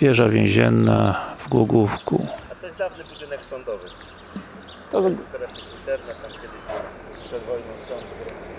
Wieża więzienna w Głogówku. A to jest dawny budynek sądowy. To, Teraz jest internet, tam kiedyś przed wojną sąd w Grecji.